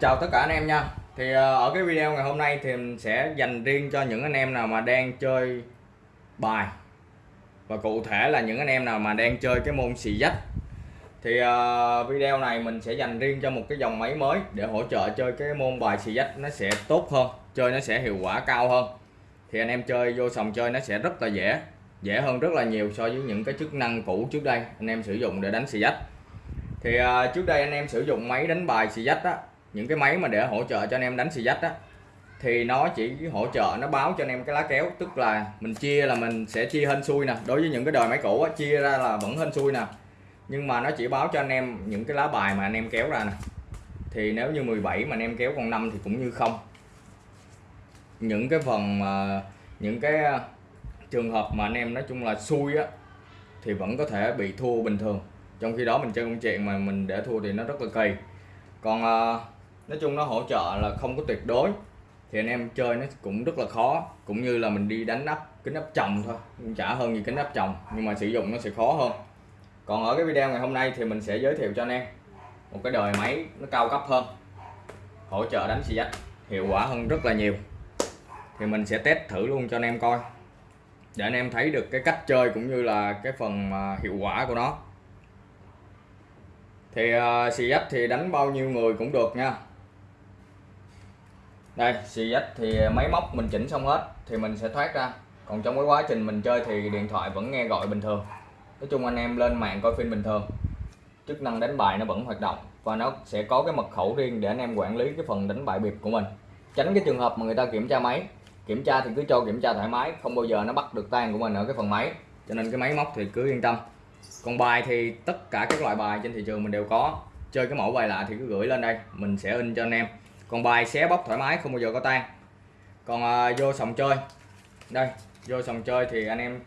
chào tất cả anh em nha. Thì ờ, ở cái video ngày hôm nay thì mình sẽ dành riêng cho những anh em nào mà đang chơi bài. Và cụ thể là những anh em nào mà đang chơi cái môn xì dách. Thì uh, video này mình sẽ dành riêng cho một cái dòng máy mới để hỗ trợ chơi cái môn bài xì dách nó sẽ tốt hơn chơi nó sẽ hiệu quả cao hơn. Thì anh em chơi vô sòng chơi nó sẽ rất là dễ dễ hơn rất là nhiều so với những cái chức năng cũ trước đây anh em sử dụng để đánh xì dách. Thì uh, trước đây anh em sử dụng máy đánh bài xì dách á những cái máy mà để hỗ trợ cho anh em đánh xì dách á thì nó chỉ hỗ trợ nó báo cho anh em cái lá kéo. Tức là mình chia là mình sẽ chia hên xui nè. Đối với những cái đời máy cũ á, chia ra là vẫn hên xui nè. Nhưng mà nó chỉ báo cho anh em những cái lá bài mà anh em kéo ra nè. Thì nếu như 17 mà anh em kéo con 5 thì cũng như không. Những cái phần mà những cái à, trường hợp mà anh em nói chung là xui á thì vẫn có thể bị thua bình thường. Trong khi đó mình chơi công chuyện mà mình để thua thì nó rất là kỳ. Còn uh, nói chung nó hỗ trợ là không có tuyệt đối. Thì anh em chơi nó cũng rất là khó. Cũng như là mình đi đánh nắp kính nắp chồng thôi. Cũng chả hơn gì kính nắp chồng nhưng mà sử dụng nó sẽ khó hơn. Còn ở cái video ngày hôm nay thì mình sẽ giới thiệu cho anh em một cái đời máy nó cao cấp hơn. Hỗ trợ đánh xì dách hiệu quả hơn rất là nhiều. Thì mình sẽ test thử luôn cho anh em coi. Để anh em thấy được cái cách chơi cũng như là cái phần à, hiệu quả của nó. Thì uh, xì dách thì đánh bao nhiêu người cũng được nha đây xì dách thì máy móc mình chỉnh xong hết thì mình sẽ thoát ra. Còn trong cái quá trình mình chơi thì điện thoại vẫn nghe gọi bình thường. Nói chung anh em lên mạng coi phim bình thường. Chức năng đánh bài nó vẫn hoạt động và nó sẽ có cái mật khẩu riêng để anh em quản lý cái phần đánh bài biệt của mình. Tránh cái trường hợp mà người ta kiểm tra máy. Kiểm tra thì cứ cho kiểm tra thoải mái, không bao giờ nó bắt được tan của mình ở cái phần máy. Cho nên cái máy móc thì cứ yên tâm. Còn bài thì tất cả các loại bài trên thị trường mình đều có. Chơi cái mẫu bài lạ thì cứ gửi lên đây, mình sẽ in cho anh em còn bài xé bóc thoải mái không bao giờ có tan. Còn à, vô sòng chơi. Đây vô sòng chơi thì anh em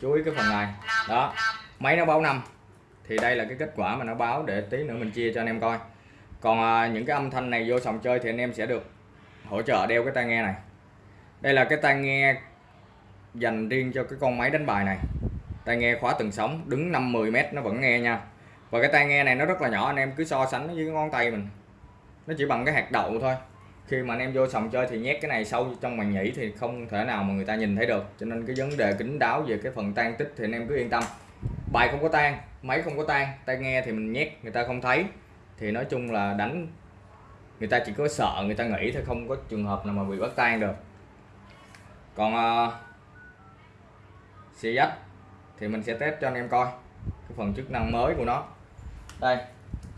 chú ý cái phần này. Đó máy nó báo năm. Thì đây là cái kết quả mà nó báo để tí nữa mình chia cho anh em coi. Còn à, những cái âm thanh này vô sòng chơi thì anh em sẽ được hỗ trợ đeo cái tai nghe này. Đây là cái tai nghe dành riêng cho cái con máy đánh bài này. Tai nghe khóa từng sóng đứng 5-10 mét nó vẫn nghe nha. Và cái tai nghe này nó rất là nhỏ anh em cứ so sánh với ngón tay mình nó chỉ bằng cái hạt đậu thôi. Khi mà anh em vô sòng chơi thì nhét cái này sâu trong màn nhĩ thì không thể nào mà người ta nhìn thấy được. Cho nên cái vấn đề kính đáo về cái phần tan tích thì anh em cứ yên tâm. Bài không có tan máy không có tan tai nghe thì mình nhét người ta không thấy. Thì nói chung là đánh người ta chỉ có sợ người ta nghĩ thôi không có trường hợp nào mà bị bắt tan được. Còn uh, thì mình sẽ test cho anh em coi cái phần chức năng mới của nó. Đây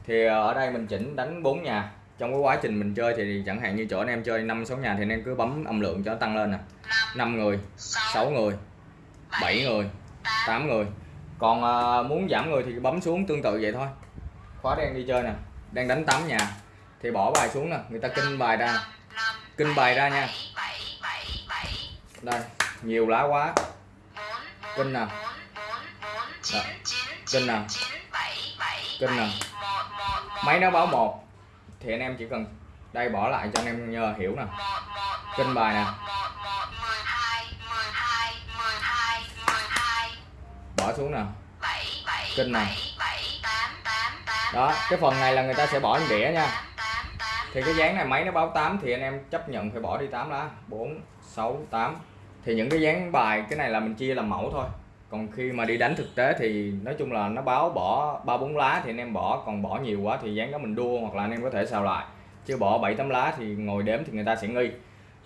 thì ờ, ở đây mình chỉnh đánh bốn nhà trong cái quá trình mình chơi thì chẳng hạn như chỗ anh em chơi năm sáu nhà thì anh em cứ bấm âm lượng cho nó tăng lên nè. 5 người 6 người 7 người 8 người. Còn à, muốn giảm người thì bấm xuống tương tự vậy thôi. Khóa đen đi chơi nè đang đánh 8 nhà thì bỏ bài xuống nè người ta kinh bài ra. Kinh bài ra nha. Đây nhiều lá quá. Kinh nè. Kinh nè. Kinh nè. Máy nó báo một thì anh em chỉ cần đây bỏ lại cho anh em nhờ hiểu nè. Kinh bài nè. Bỏ xuống nè. Kinh nè. Đó, cái phần này là người ta sẽ bỏ lên đĩa nha. Thì cái dáng này máy nó báo 8 thì anh em chấp nhận phải bỏ đi 8 lá. 4 6 8 thì những cái dáng bài, cái này là mình chia làm mẫu thôi còn khi mà đi đánh thực tế thì nói chung là nó báo bỏ ba bốn lá thì anh em bỏ, còn bỏ nhiều quá thì dán đó mình đua hoặc là anh em có thể xào lại. Chứ bỏ bảy tấm lá thì ngồi đếm thì người ta sẽ nghi.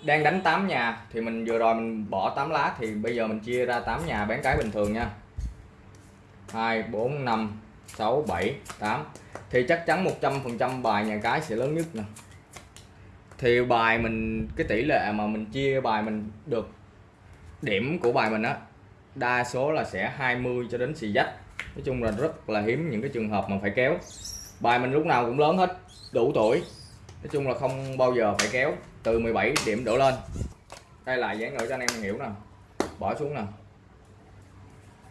Đang đánh 8 nhà thì mình vừa rồi mình bỏ 8 lá thì bây giờ mình chia ra 8 nhà bán cái bình thường nha. 2 4 5 6 7 8 thì chắc chắn 100% bài nhà cái sẽ lớn nhất nè. Thì bài mình, cái tỷ lệ mà mình chia bài mình được điểm của bài mình á đa số là sẽ 20 cho đến xì dách. Nói chung là rất là hiếm những cái trường hợp mà phải kéo. Bài mình lúc nào cũng lớn hết, đủ tuổi. Nói chung là không bao giờ phải kéo, từ 17 điểm đổ lên. Đây là dán nữa cho anh em hiểu nè. Bỏ xuống nè.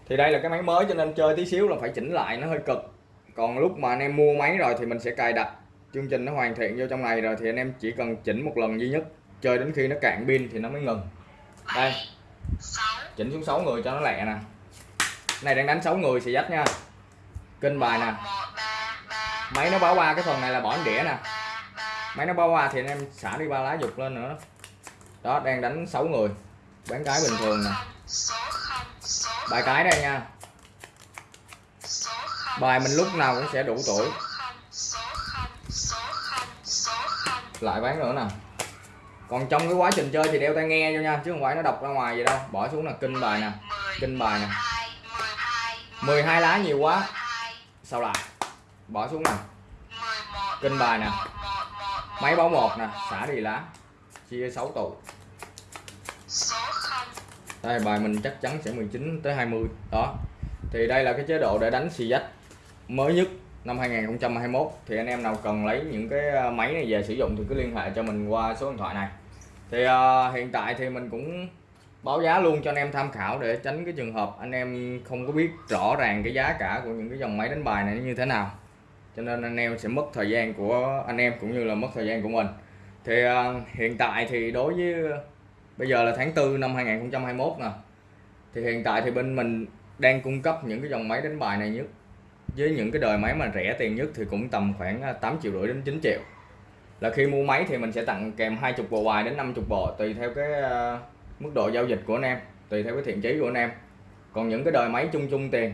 Thì đây là cái máy mới cho nên chơi tí xíu là phải chỉnh lại, nó hơi cực. Còn lúc mà anh em mua máy rồi thì mình sẽ cài đặt. Chương trình nó hoàn thiện vô trong này rồi thì anh em chỉ cần chỉnh một lần duy nhất. Chơi đến khi nó cạn pin thì nó mới ngừng. Đây chỉnh xuống 6 người cho nó lẹ nè. Này đang đánh 6 người xì dách nha. Kinh bài nè. Máy nó báo qua cái phần này là bỏ đĩa nè. Máy nó báo qua thì anh em xả đi ba lá dục lên nữa. Đó, đang đánh 6 người. Bán cái bình thường nè. Bài cái đây nha. Bài mình lúc nào cũng sẽ đủ tuổi. Lại bán nữa nè còn trong cái quá trình chơi thì đeo tai nghe cho nha, chứ không phải nó đọc ra ngoài vậy đâu. Bỏ xuống là kinh bài nè, kinh bài nè. 12 lá nhiều quá. Sao lại? Bỏ xuống nè. Kinh bài nè. Máy báo một nè, xả đi lá. Chia 6 tụ. Đây, bài mình chắc chắn sẽ 19 tới 20 đó. Thì đây là cái chế độ để đánh xì dách mới nhất năm 2021 thì anh em nào cần lấy những cái à, máy này về sử dụng thì cứ liên hệ cho mình qua số điện thoại này thì uh, hiện tại thì mình cũng báo giá luôn cho anh em tham khảo để tránh cái trường hợp anh em không có biết rõ ràng cái giá cả của những cái dòng máy đánh bài này như thế nào. Cho nên anh em sẽ mất thời gian của anh em cũng như là mất thời gian của mình. Thì uh, hiện tại thì đối với ờ, bây giờ là tháng 4 năm 2021 nè. Thì hiện tại thì bên mình đang cung cấp những cái dòng máy đánh bài này nhất. Với những cái đời máy mà rẻ tiền nhất thì cũng tầm khoảng 8 triệu rưỡi đến 9 triệu là khi mua máy thì mình sẽ tặng kèm 20 bộ bài đến 50 bộ tùy theo cái uh, mức độ giao dịch của anh em tùy theo cái thiện chí của anh em. Còn những cái đời máy chung chung tiền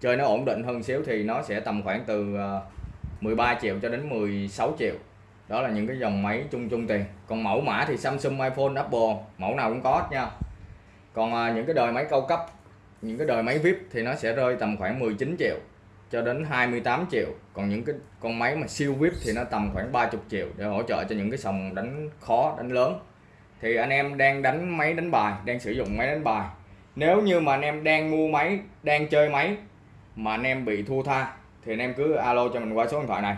chơi nó ổn định hơn xíu thì nó sẽ tầm khoảng từ ờ, uh, 13 triệu cho đến 16 triệu. Đó là những cái dòng máy chung chung tiền. Còn mẫu mã thì Samsung iPhone Apple mẫu nào cũng có nha. Còn ờ, những cái đời máy cao cấp những cái đời máy VIP thì nó sẽ rơi tầm khoảng 19 triệu cho đến 28 triệu. Còn những cái con máy mà siêu VIP thì nó tầm khoảng 30 triệu để hỗ trợ cho những cái sòng đánh khó, đánh lớn. Thì anh em đang đánh máy đánh bài, đang sử dụng máy đánh bài. Nếu như mà anh em đang mua máy, đang chơi máy mà anh em bị thua tha, thì anh em cứ alo cho mình qua số điện thoại này.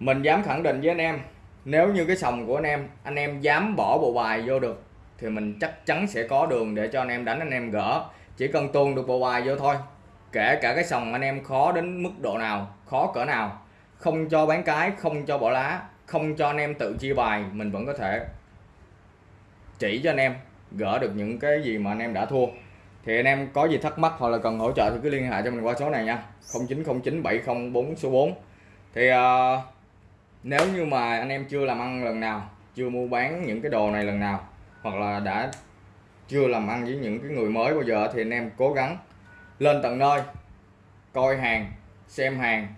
Mình dám khẳng định với anh em, nếu như cái sòng của anh em anh em dám bỏ bộ bài vô được, thì mình chắc chắn sẽ có đường để cho anh em đánh, anh em gỡ. Chỉ cần tuôn được bộ bài vô thôi kể cả cái sòng anh em khó đến mức độ nào khó cỡ nào không cho bán cái không cho bỏ lá không cho anh em tự chia bài mình vẫn có thể chỉ cho anh em gỡ được những cái gì mà anh em đã thua. Thì anh em có gì thắc mắc hoặc là cần hỗ trợ thì cứ liên hệ cho mình qua số này nha. 0909 704 số 4 thì uh, nếu như mà anh em chưa làm ăn lần nào chưa mua bán những cái đồ này lần nào hoặc là đã chưa làm ăn với những cái người mới bao giờ thì anh em cố gắng lên tận nơi, coi hàng, xem hàng,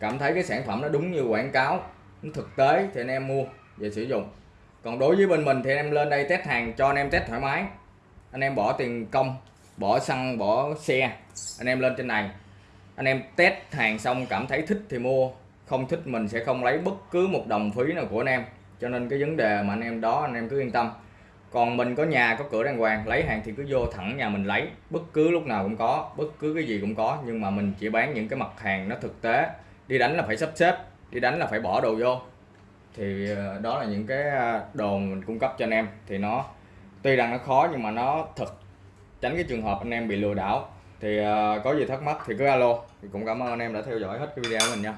cảm thấy cái sản phẩm nó đúng như quảng cáo, nó thực tế thì anh em mua về sử dụng. Còn đối với bên mình thì anh em lên đây test hàng cho anh em test thoải mái. Anh em bỏ tiền công, bỏ xăng, bỏ xe, anh em lên trên này. Anh em test hàng xong cảm thấy thích thì mua, không thích mình sẽ không lấy bất cứ một đồng phí nào của anh em. Cho nên cái vấn đề mà anh em đó, anh em cứ yên tâm còn mình có nhà, có cửa đàng hoàng, lấy hàng thì cứ vô thẳng nhà mình lấy. Bất cứ lúc nào cũng có, bất cứ cái gì cũng có. Nhưng mà mình chỉ bán những cái mặt hàng nó thực tế. Đi đánh là phải sắp xếp, đi đánh là phải bỏ đồ vô. Thì ờ, đó là những cái ờ, đồ mình cung cấp cho anh em. Thì nó, tuy rằng nó khó nhưng mà nó thật tránh cái trường hợp anh em bị lừa đảo. Thì ờ, có gì thắc mắc thì cứ alo. Thì cũng cảm ơn anh em đã theo dõi hết cái video của mình nha.